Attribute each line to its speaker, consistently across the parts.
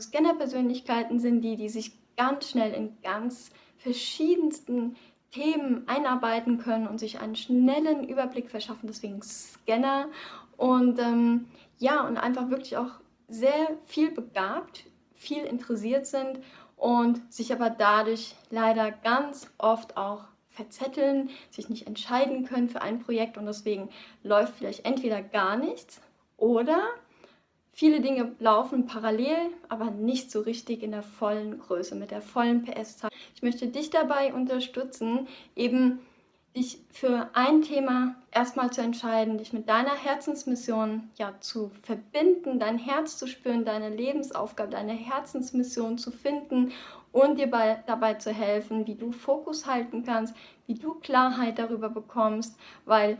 Speaker 1: Scanner-Persönlichkeiten sind die, die sich ganz schnell in ganz verschiedensten Themen einarbeiten können und sich einen schnellen Überblick verschaffen, deswegen Scanner. Und ähm, ja, und einfach wirklich auch sehr viel begabt, viel interessiert sind und sich aber dadurch leider ganz oft auch verzetteln, sich nicht entscheiden können für ein Projekt und deswegen läuft vielleicht entweder gar nichts oder Viele Dinge laufen parallel, aber nicht so richtig in der vollen Größe, mit der vollen PS-Zahl. Ich möchte dich dabei unterstützen, eben dich für ein Thema erstmal zu entscheiden, dich mit deiner Herzensmission ja zu verbinden, dein Herz zu spüren, deine Lebensaufgabe, deine Herzensmission zu finden und dir bei, dabei zu helfen, wie du Fokus halten kannst, wie du Klarheit darüber bekommst, weil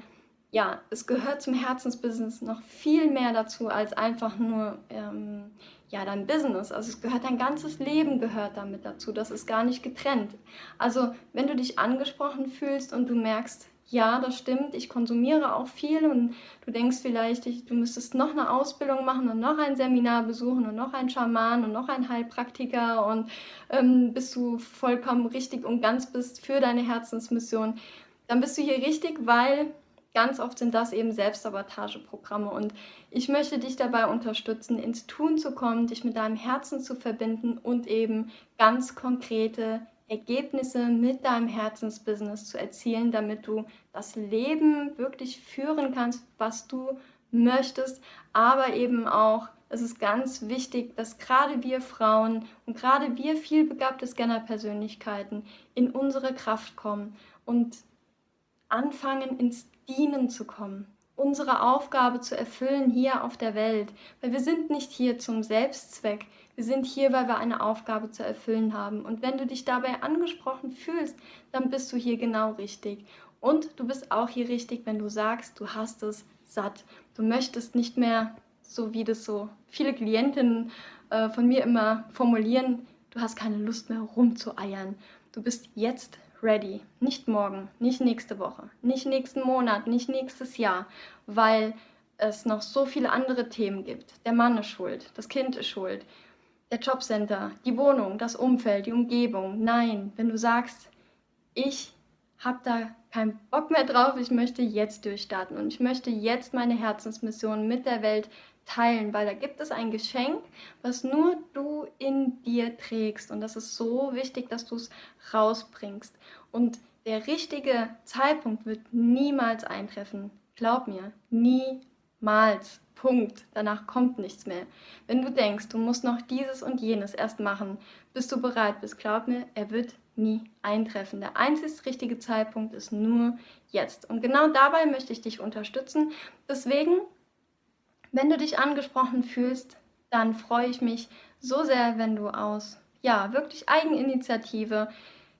Speaker 1: ja, es gehört zum Herzensbusiness noch viel mehr dazu als einfach nur ähm, ja, dein Business. Also es gehört dein ganzes Leben gehört damit dazu. Das ist gar nicht getrennt. Also wenn du dich angesprochen fühlst und du merkst, ja, das stimmt, ich konsumiere auch viel und du denkst vielleicht, ich, du müsstest noch eine Ausbildung machen und noch ein Seminar besuchen und noch ein Schaman und noch ein Heilpraktiker und ähm, bis du vollkommen richtig und ganz bist für deine Herzensmission, dann bist du hier richtig, weil Ganz oft sind das eben Selbstsabotageprogramme. Und ich möchte dich dabei unterstützen, ins Tun zu kommen, dich mit deinem Herzen zu verbinden und eben ganz konkrete Ergebnisse mit deinem Herzensbusiness zu erzielen, damit du das Leben wirklich führen kannst, was du möchtest, aber eben auch, es ist ganz wichtig, dass gerade wir Frauen und gerade wir vielbegabte Scanner-Persönlichkeiten in unsere Kraft kommen und anfangen ins Dienen zu kommen, unsere Aufgabe zu erfüllen hier auf der Welt. Weil wir sind nicht hier zum Selbstzweck, wir sind hier, weil wir eine Aufgabe zu erfüllen haben. Und wenn du dich dabei angesprochen fühlst, dann bist du hier genau richtig. Und du bist auch hier richtig, wenn du sagst, du hast es satt. Du möchtest nicht mehr, so wie das so viele Klientinnen äh, von mir immer formulieren, du hast keine Lust mehr rumzueiern. Du bist jetzt ready. Nicht morgen, nicht nächste Woche, nicht nächsten Monat, nicht nächstes Jahr, weil es noch so viele andere Themen gibt. Der Mann ist schuld, das Kind ist schuld, der Jobcenter, die Wohnung, das Umfeld, die Umgebung. Nein, wenn du sagst, ich habe da keinen Bock mehr drauf, ich möchte jetzt durchstarten und ich möchte jetzt meine Herzensmission mit der Welt teilen, weil da gibt es ein Geschenk, was nur du in dir trägst und das ist so wichtig, dass du es rausbringst und der richtige Zeitpunkt wird niemals eintreffen. Glaub mir, niemals. Punkt. Danach kommt nichts mehr. Wenn du denkst, du musst noch dieses und jenes erst machen, bis du bereit bist, glaub mir, er wird nie eintreffen. Der einzig richtige Zeitpunkt ist nur jetzt. Und genau dabei möchte ich dich unterstützen. Deswegen wenn du dich angesprochen fühlst, dann freue ich mich so sehr, wenn du aus, ja, wirklich Eigeninitiative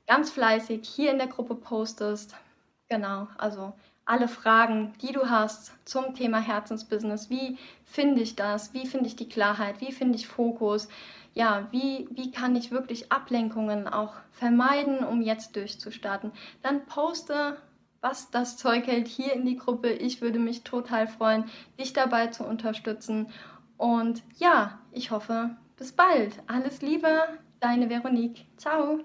Speaker 1: ganz fleißig hier in der Gruppe postest. Genau, also alle Fragen, die du hast zum Thema Herzensbusiness. Wie finde ich das? Wie finde ich die Klarheit? Wie finde ich Fokus? Ja, wie, wie kann ich wirklich Ablenkungen auch vermeiden, um jetzt durchzustarten? Dann poste was das Zeug hält, hier in die Gruppe. Ich würde mich total freuen, dich dabei zu unterstützen. Und ja, ich hoffe, bis bald. Alles Liebe, deine Veronique. Ciao.